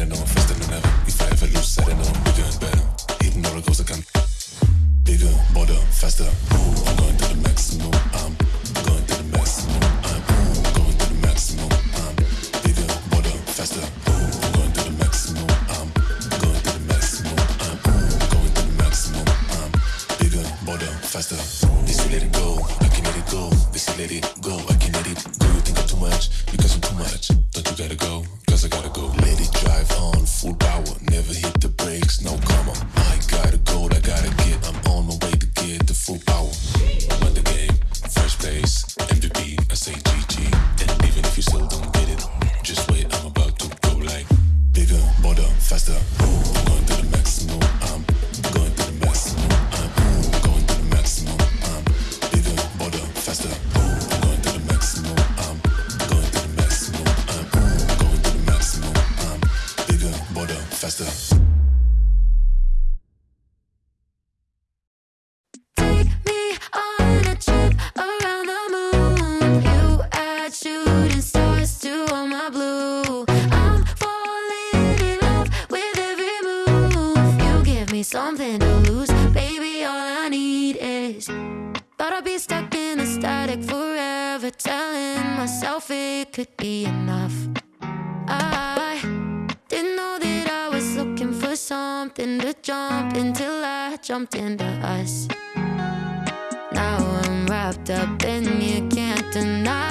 heading off. ever telling myself it could be enough. I didn't know that I was looking for something to jump until I jumped into us. Now I'm wrapped up and you can't deny.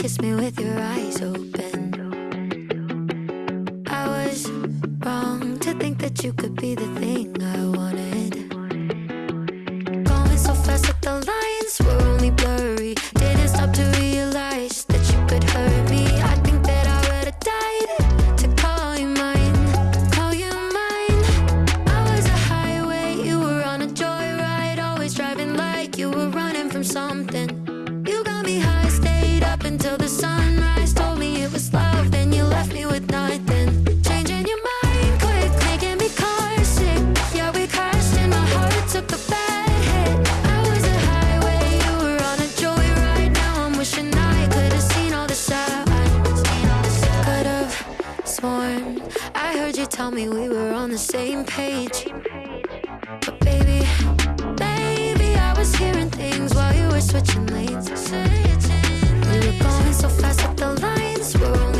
Kiss me with your eyes open. I was wrong to think that you could be the thing I wanted. I heard you tell me we were on the same page. But baby, baby, I was hearing things while you were switching lanes. You were going so fast that the lines were only.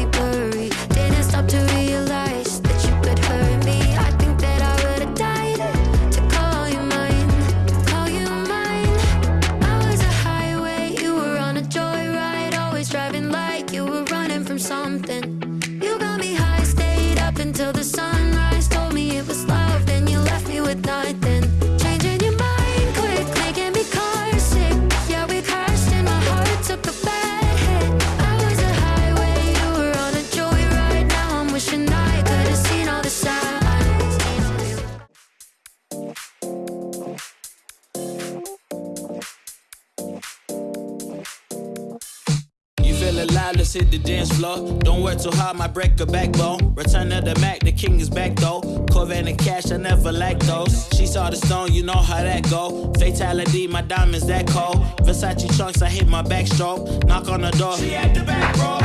feel alive, let's hit the dance floor. Don't work too hard, my break a backbone. Return of the Mack, the king is back though. Corvette and cash, I never lack those. She saw the stone, you know how that go. Fatality, my diamonds that cold. Versace chunks, I hit my backstroke. Knock on the door, she at the back, row.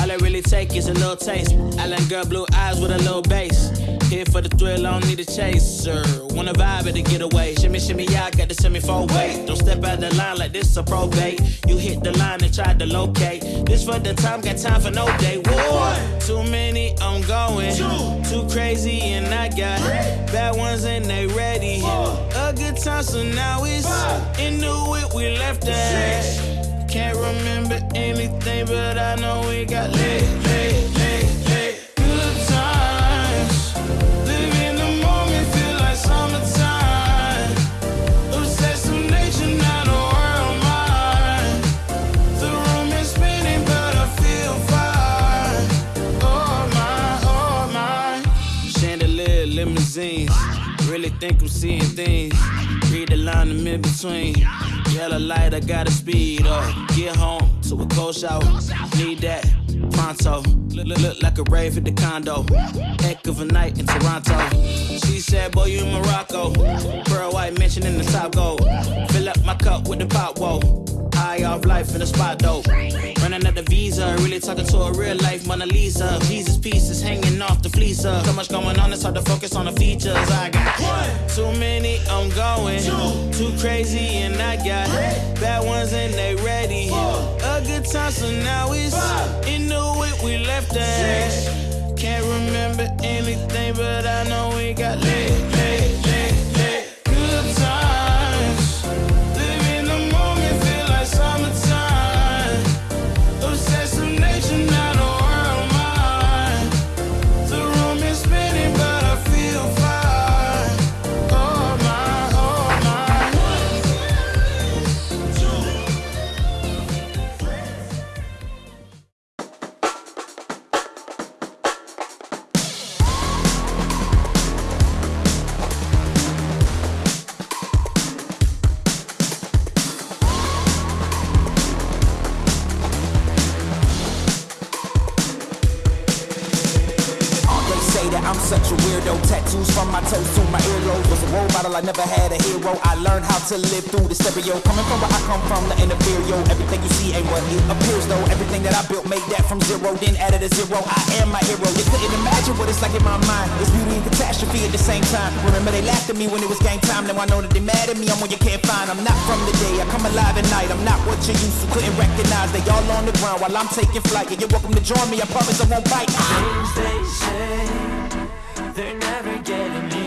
All I really take is a little taste. Island girl, blue eyes with a little bass. Here for the thrill, I don't need a chaser. Wanna vibe it to get away. Shimmy, shimmy, yeah, I got the semi four way. Don't step out the line like this a probate. You hit the line and try to locate. This for the time, got time for no day. One, too many, I'm going. Two, too crazy, and I got Three. bad ones and they ready. Four. A good time, so now it's Five. into it, we left that. Can't remember anything, but I know we got lit. Think I'm seeing things. Read the line I'm in between. Yellow light, I gotta speed up. Get home to a cold shower. Need that pronto. Look, look, like a rave at the condo. Heck of a night in Toronto. She said, Boy, you in Morocco. Pearl white mention in the top gold. Fill up my cup with the pop, whoa. High off life in the spot though. Running out the visa, really talking to a real life Mona Lisa. Jesus pieces hanging off the fleecer. So much going on, it's hard to focus on the features. I got one, too many, I'm going. Two, too crazy, and I got three. bad ones and they ready. Four, a good time, so now it's five, in the whip we left at. Can't remember anything, but I know we got lit. I never had a hero. I learned how to live through the stereo. Coming from where I come from, the inferior. Everything you see ain't what it appears though. Everything that I built made that from zero, then added a zero. I am my hero. You couldn't imagine what it's like in my mind. It's beauty and catastrophe at the same time. Remember they laughed at me when it was game time. Now I know that they mad at me. I'm what you can't find. I'm not from the day. I come alive at night. I'm not what you used to. Couldn't recognize. They all on the ground while I'm taking flight. Yeah, you're welcome to join me. I promise I won't bite. Things they say, they're never getting me.